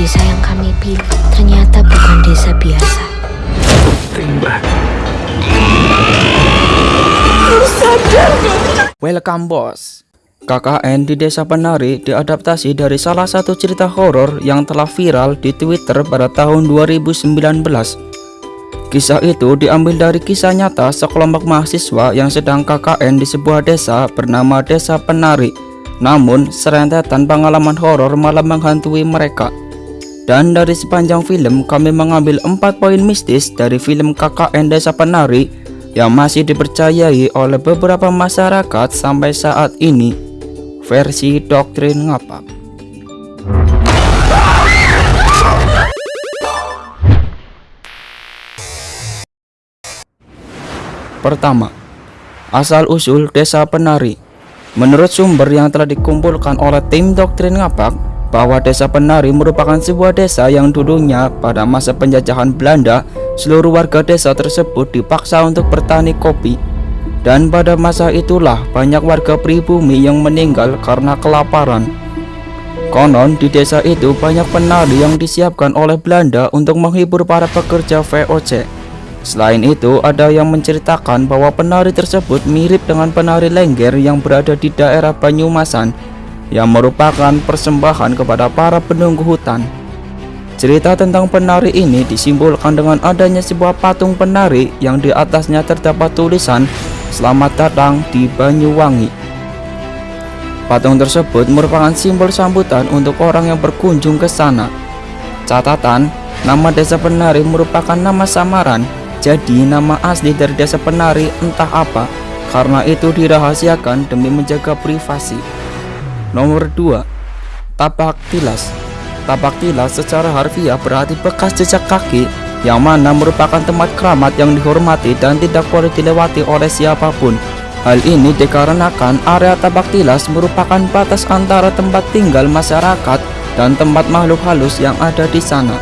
Desa yang kami pilih ternyata bukan desa biasa. Welcome bos. KKN di Desa Penari diadaptasi dari salah satu cerita horor yang telah viral di Twitter pada tahun 2019 Kisah itu diambil dari kisah nyata sekelompok mahasiswa yang sedang KKN di sebuah desa bernama Desa Penari. Namun serentetan pengalaman horor malah menghantui mereka Dan dari sepanjang film kami mengambil 4 poin mistis dari film KKN Desa Penari yang masih dipercayai oleh beberapa masyarakat sampai saat ini. Versi doktrin ngapak Pertama, asal-usul desa penari. Menurut sumber yang telah dikumpulkan oleh tim doktrin ngapak bahwa desa penari merupakan sebuah desa yang dulunya pada masa penjajahan Belanda seluruh warga desa tersebut dipaksa untuk bertani kopi. Dan pada masa itulah banyak warga pribumi yang meninggal karena kelaparan. Konon di desa itu banyak penari yang disiapkan oleh Belanda untuk menghibur para pekerja VOC Selain itu, ada yang menceritakan bahwa penari tersebut mirip dengan penari lengger yang berada di daerah Banyumasan yang merupakan persembahan kepada para penunggu hutan. Cerita tentang penari ini disimbolkan dengan adanya sebuah patung penari yang di atasnya terdapat tulisan Selamat datang di Banyuwangi. Patung tersebut merupakan simbol sambutan untuk orang yang berkunjung ke sana. Catatan, nama desa penari merupakan nama samaran, jadi nama asli dari desa penari entah apa, karena itu dirahasiakan demi menjaga privasi. Nomor 2. Tapak tilas Tapak tilas secara harfiah berarti bekas jejak kaki yang mana merupakan tempat keramat yang dihormati dan tidak boleh dilewati oleh siapa pun. Hal ini dikarenakan area tapak tilas merupakan batas antara tempat tinggal masyarakat dan tempat makhluk halus yang ada di sana.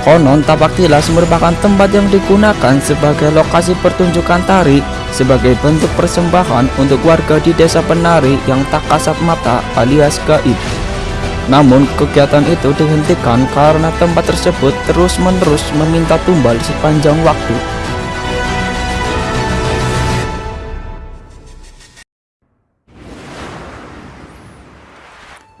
Konon tapak tilas merupakan tempat yang digunakan sebagai lokasi pertunjukan tari sebagai bentuk persembahan untuk warga di desa penari yang tak kasat mata alias gaib. Namun kegiatan itu dihentikan karena tempat tersebut terus-menerus meminta tumbal sepanjang waktu.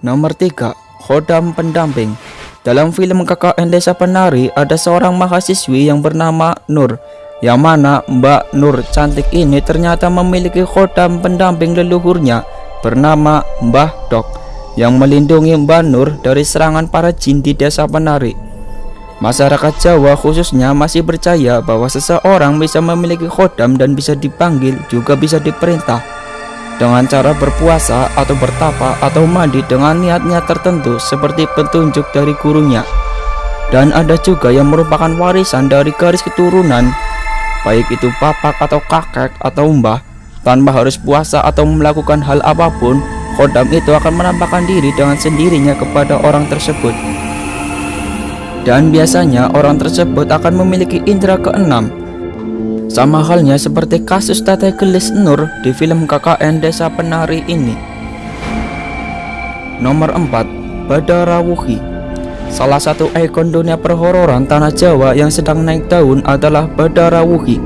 Nomor 3. Khodam Pendamping dalam film KKN Desa Penari ada seorang mahasiswi yang bernama Nur yang mana Mbak Nur cantik ini ternyata memiliki khodam pendamping leluhurnya bernama Mbah Dok yang melindungi Mbak Nur dari serangan para jin di Desa Penari. Masyarakat Jawa khususnya masih percaya bahwa seseorang bisa memiliki khodam dan bisa dipanggil juga bisa diperintah dengan cara berpuasa atau bertapa atau mandi dengan niat-niat tertentu seperti petunjuk dari gurunya. Dan ada juga yang merupakan warisan dari garis keturunan baik itu papak atau kakek atau mbah. Tanpa harus puasa atau melakukan hal apa pun khodam itu akan menampakkan diri dengan sendirinya kepada orang tersebut. Dan biasanya orang tersebut akan memiliki indera keenam sama halnya seperti kasus Tete Gelis Nur di film KKN Desa Penari ini. Nomor 4. Badarawuhi Salah satu ikon dunia perhororan tanah Jawa yang sedang naik daun adalah Badarawuhi.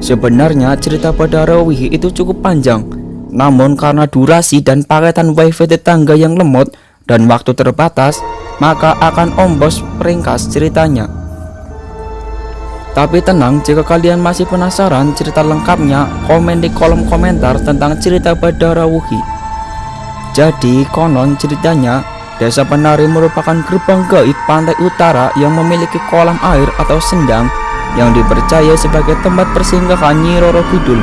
Sebenarnya cerita Badarawuhi itu cukup panjang, namun karena durasi dan paketan wifi tetangga yang lemot dan waktu terbatas, maka akan ombos peringkas ceritanya. Tapi tenang, jika kalian masih penasaran cerita lengkapnya, komen di kolom komentar tentang cerita Badarawuhi. Jadi, konon ceritanya, Desa Penari merupakan gerbang gaib pantai utara yang memiliki kolam air atau sendang yang dipercaya sebagai tempat persinggahan Nyi Roro Kidul.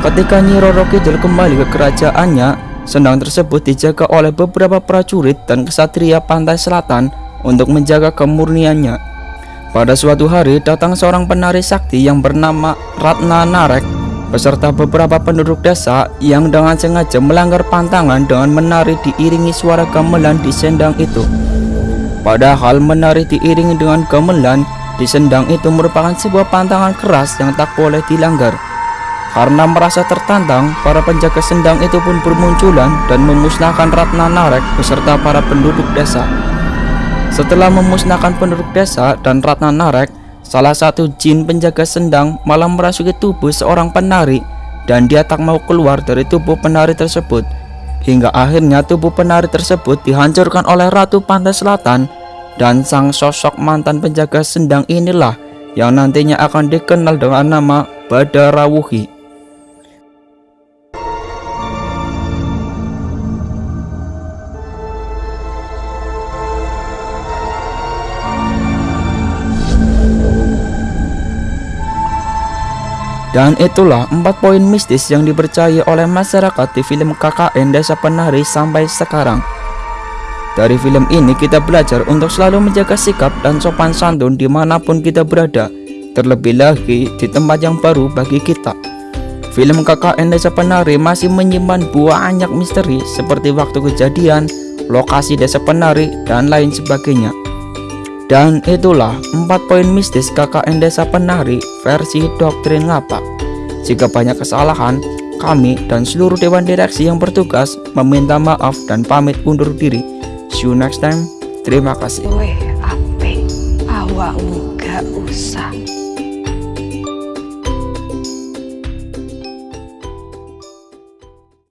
Ketika Nyi Roro Kidul kembali ke kerajaannya, sendang tersebut dijaga oleh beberapa prajurit dan kesatria pantai selatan untuk menjaga kemurniannya. Pada suatu hari datang seorang penari sakti yang bernama Ratna Narek beserta beberapa penduduk desa yang dengan sengaja melanggar pantangan dengan menari diiringi suara gamelan di sendang itu. Padahal menari diiringi dengan gamelan di sendang itu merupakan sebuah pantangan keras yang tak boleh dilanggar. Karena merasa tertantang, para penjaga sendang itu pun bermunculan dan memusnahkan Ratna Narek beserta para penduduk desa. Setelah memusnahkan penduduk desa dan Ratna Narek, salah satu jin penjaga sendang malah merasuki tubuh seorang penari dan dia tak mau keluar dari tubuh penari tersebut. Hingga akhirnya tubuh penari tersebut dihancurkan oleh Ratu Pantai Selatan dan sang sosok mantan penjaga sendang inilah yang nantinya akan dikenal dengan nama Badarawuhi. Dan itulah empat poin mistis yang dipercaya oleh masyarakat di film KKN Desa Penari sampai sekarang. Dari film ini kita belajar untuk selalu menjaga sikap dan sopan santun di mana pun kita berada, terlebih lagi di tempat yang baru bagi kita. Film KKN Desa Penari masih menyimpan banyak misteri seperti waktu kejadian, lokasi desa penari, dan lain sebagainya. Dan itulah empat poin mistis KKN Desa Penari versi doktrin ngapak. Jika banyak kesalahan, kami dan seluruh dewan direksi yang bertugas meminta maaf dan pamit undur diri. See you next time. Terima kasih. Weh, apik. Awakmu gak usah